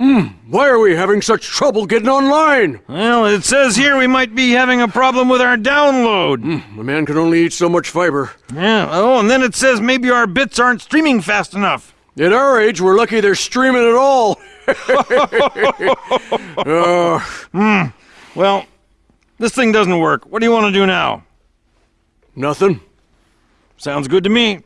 Hmm, why are we having such trouble getting online? Well, it says here we might be having a problem with our download. Hmm, a man can only eat so much fiber. Yeah. Oh, and then it says maybe our bits aren't streaming fast enough. At our age, we're lucky they're streaming at all. Uh, Well, this thing doesn't work. What do you want to do now? nothing. Sounds good to me.